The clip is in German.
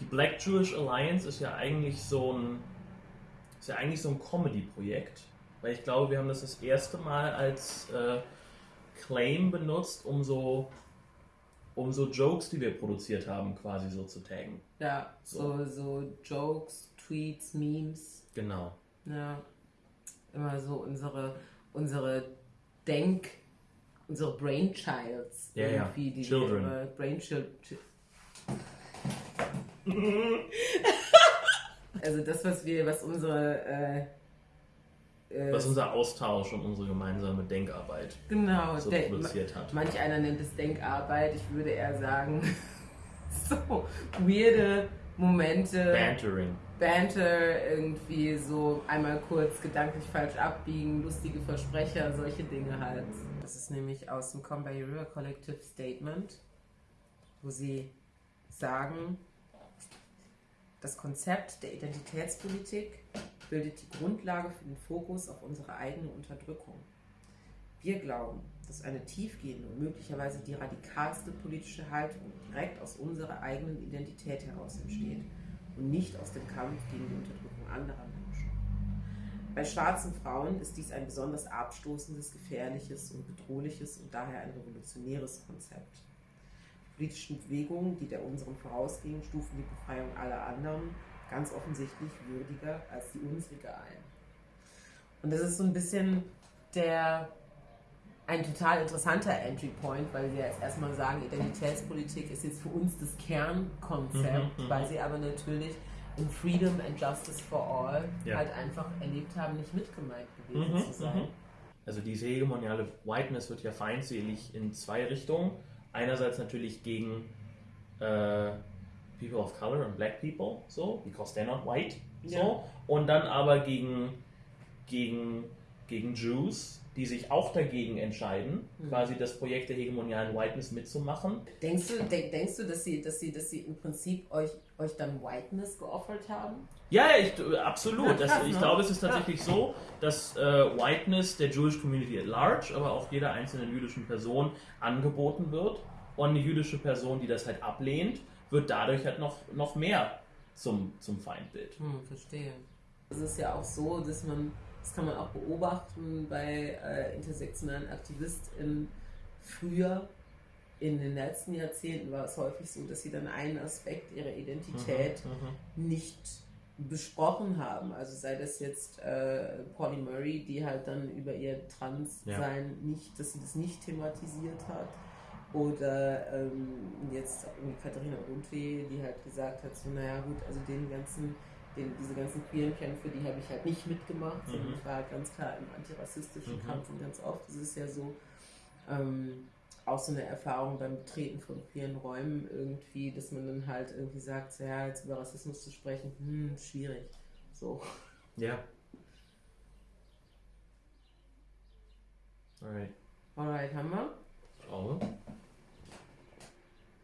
Die Black Jewish Alliance ist ja eigentlich so ein, ist ja eigentlich so ein Comedy-Projekt, weil ich glaube, wir haben das das erste Mal als äh, Claim benutzt, um so, um so Jokes, die wir produziert haben, quasi so zu taggen. Ja, so, so Jokes, Tweets, Memes. Genau. Ja. Immer so unsere, unsere Denk, unsere Brainchilds. Ja, ja. die Children. Wir, Brainchild. also das, was wir, was unsere äh, äh, Was unser Austausch und unsere gemeinsame Denkarbeit genau, so De- produziert hat. Manch einer nennt es Denkarbeit, ich würde eher sagen, so weirde Momente, Bantering. Banter, irgendwie so einmal kurz gedanklich falsch abbiegen, lustige Versprecher, solche Dinge halt. Das ist nämlich aus dem Come by Your River Collective Statement, wo sie sagen, das Konzept der Identitätspolitik bildet die Grundlage für den Fokus auf unsere eigene Unterdrückung. Wir glauben, dass eine tiefgehende und möglicherweise die radikalste politische Haltung direkt aus unserer eigenen Identität heraus entsteht und nicht aus dem Kampf gegen die Unterdrückung anderer Menschen. Bei schwarzen Frauen ist dies ein besonders abstoßendes, gefährliches und bedrohliches und daher ein revolutionäres Konzept. Die politischen Bewegungen, die der unseren vorausgingen, stufen die Befreiung aller anderen ganz offensichtlich würdiger als die unsrige ein. Und das ist so ein bisschen der ein total interessanter Entry Point, weil wir jetzt erstmal sagen, Identitätspolitik ist jetzt für uns das Kernkonzept, Mhm, mhm. weil sie aber natürlich in Freedom and Justice for All Ja. halt einfach erlebt haben, nicht mitgemeint gewesen Mhm, zu sein. mhm. Also diese hegemoniale Whiteness wird ja feindselig in zwei Richtungen. Einerseits natürlich gegen äh, People of Color und Black People, so, because they're not white, so. Ja. Und dann aber gegen, gegen, gegen Jews, die sich auch dagegen entscheiden, Mhm. quasi das Projekt der hegemonialen Whiteness mitzumachen. Denkst du, denk, denkst du, dass sie, dass sie, dass sie im Prinzip euch, euch dann Whiteness geoffert haben? Ja, ja, ich, absolut. Ja, das, ich glaube, es ist tatsächlich so, dass äh, Whiteness der Jewish Community at large, aber auch jeder einzelnen jüdischen Person angeboten wird. Und eine jüdische Person, die das halt ablehnt, wird dadurch halt noch, noch mehr zum, zum Feindbild. Hm, verstehe. Es ist ja auch so, dass man, das kann man auch beobachten bei äh, intersektionalen AktivistInnen früher. In den letzten Jahrzehnten war es häufig so, dass sie dann einen Aspekt ihrer Identität Mhm, nicht besprochen haben. Also sei das jetzt äh, Polly Murray, die halt dann über ihr Transsein nicht, dass sie das nicht thematisiert hat. Oder ähm, jetzt Katharina Rundweh, die halt gesagt hat, so naja gut, also den ganzen, den, diese ganzen queeren Kämpfe, die habe ich halt nicht mitgemacht, sondern Mhm. ich war halt ganz klar im antirassistischen Mhm. Kampf und ganz oft ist es ja so, ähm, auch so eine Erfahrung beim Betreten von queeren Räumen irgendwie, dass man dann halt irgendwie sagt, so, ja, jetzt über Rassismus zu sprechen, hm, schwierig. So. Ja. Alright. Alright, haben wir? Glaube.